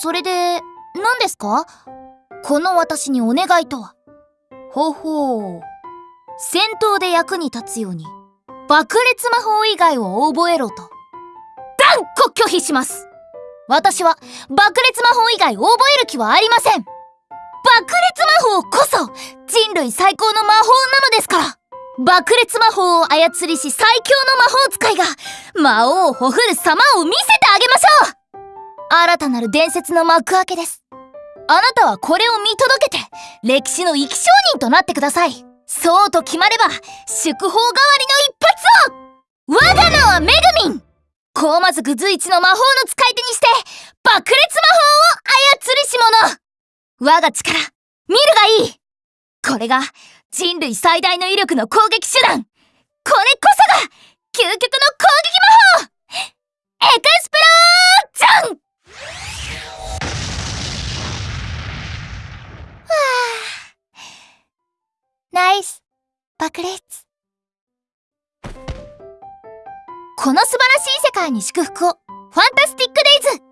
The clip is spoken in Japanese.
それで、何ですか？この私にお願いとは。ほほう。戦闘で役に立つように、爆裂魔法以外を覚えろと。断固拒否します私は爆裂魔法以外覚える気はありません爆裂魔法こそ人類最高の魔法なのですから爆裂魔法を操りし最強の魔法使いが魔王をほふる様を見せてあげましょう新たなる伝説の幕開けです。あなたはこれを見届けて歴史の生き証人となってください。そうと決まれば祝砲代わりの一発を。我が名はめぐみんコーマ族随一の魔法の使い手にして爆裂魔法を操りし者我が力見るがいい。これが人類最大の威力の攻撃手段。これこそが究極のイス爆裂。この素晴らしい世界に祝福を。ファンタスティックデイズ。